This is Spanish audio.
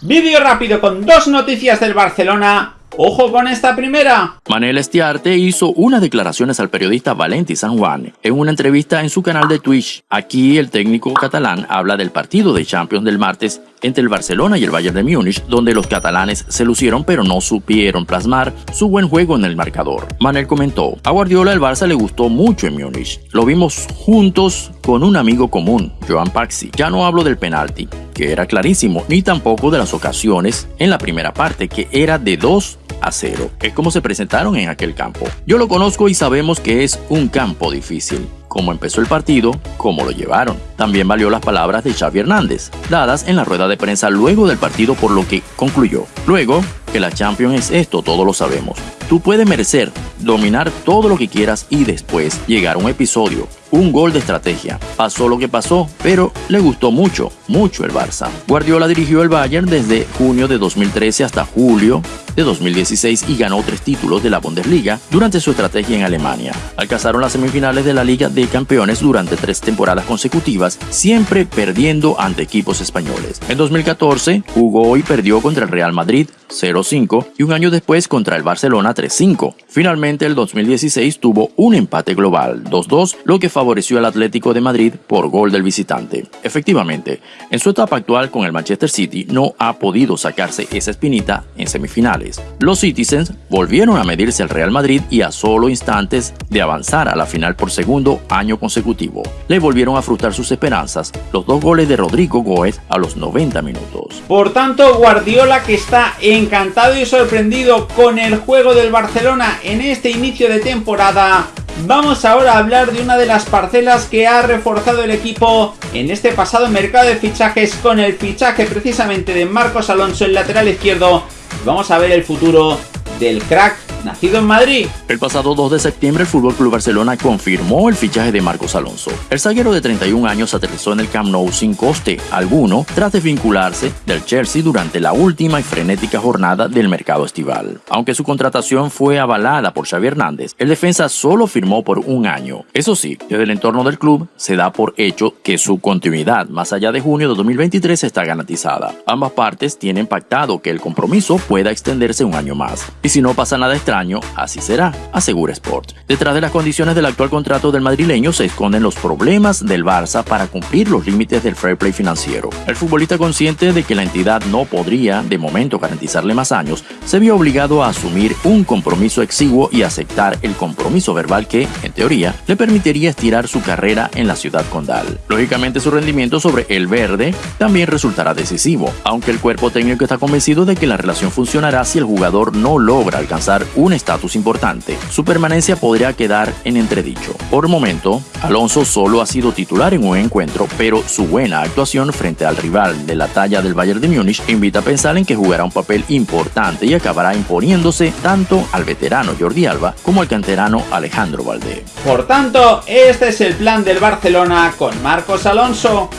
Vídeo rápido con dos noticias del Barcelona. ¡Ojo con esta primera! Manel Estiarte hizo unas declaraciones al periodista Valenti San Juan en una entrevista en su canal de Twitch. Aquí el técnico catalán habla del partido de Champions del martes entre el Barcelona y el Bayern de Múnich, donde los catalanes se lucieron pero no supieron plasmar su buen juego en el marcador. Manel comentó, a Guardiola el Barça le gustó mucho en Múnich. Lo vimos juntos con un amigo común, Joan Paxi. Ya no hablo del penalti, que era clarísimo, ni tampoco de las ocasiones en la primera parte, que era de 2 a 0. Es como se presentaron en aquel campo. Yo lo conozco y sabemos que es un campo difícil cómo empezó el partido, cómo lo llevaron. También valió las palabras de Xavi Hernández, dadas en la rueda de prensa luego del partido por lo que concluyó. Luego, que la Champions es esto, todos lo sabemos. Tú puedes merecer, dominar todo lo que quieras y después llegar a un episodio, un gol de estrategia. Pasó lo que pasó, pero le gustó mucho, mucho el Barça. Guardiola dirigió el Bayern desde junio de 2013 hasta julio de 2016 y ganó tres títulos de la Bundesliga durante su estrategia en Alemania. Alcanzaron las semifinales de la Liga de Campeones durante tres temporadas consecutivas, siempre perdiendo ante equipos españoles. En 2014 jugó y perdió contra el Real Madrid 0-5 y un año después contra el Barcelona 3-5. Finalmente el 2016 tuvo un empate global 2-2, lo que favoreció al Atlético de Madrid por gol del visitante. Efectivamente, en su etapa actual con el Manchester City no ha podido sacarse esa espinita en semifinales. Los Citizens volvieron a medirse al Real Madrid y a solo instantes de avanzar a la final por segundo año consecutivo. Le volvieron a frustrar sus esperanzas los dos goles de Rodrigo Goez a los 90 minutos. Por tanto, Guardiola que está encantado y sorprendido con el juego del Barcelona en este inicio de temporada, Vamos ahora a hablar de una de las parcelas que ha reforzado el equipo en este pasado mercado de fichajes con el fichaje precisamente de Marcos Alonso, el lateral izquierdo, Vamos a ver el futuro del crack El pasado 2 de septiembre el FC Barcelona confirmó el fichaje de Marcos Alonso. El zaguero de 31 años aterrizó en el Camp Nou sin coste alguno tras desvincularse del Chelsea durante la última y frenética jornada del mercado estival. Aunque su contratación fue avalada por Xavi Hernández, el defensa solo firmó por un año. Eso sí, desde el entorno del club se da por hecho que su continuidad más allá de junio de 2023 está garantizada. Ambas partes tienen pactado que el compromiso pueda extenderse un año más. Y si no pasa nada extraño, así será, asegura Sport. Detrás de las condiciones del actual contrato del madrileño se esconden los problemas del Barça para cumplir los límites del fair play financiero. El futbolista consciente de que la entidad no podría, de momento, garantizarle más años, se vio obligado a asumir un compromiso exiguo y aceptar el compromiso verbal que, en teoría, le permitiría estirar su carrera en la ciudad condal. Lógicamente su rendimiento sobre el verde también resultará decisivo, aunque el cuerpo técnico está convencido de que la relación funcionará si el jugador no logra alcanzar un estatus importante, su permanencia podría quedar en entredicho. Por momento, Alonso solo ha sido titular en un encuentro, pero su buena actuación frente al rival de la talla del Bayern de Múnich invita a pensar en que jugará un papel importante y acabará imponiéndose tanto al veterano Jordi Alba como al canterano Alejandro Valdé. Por tanto, este es el plan del Barcelona con Marcos Alonso.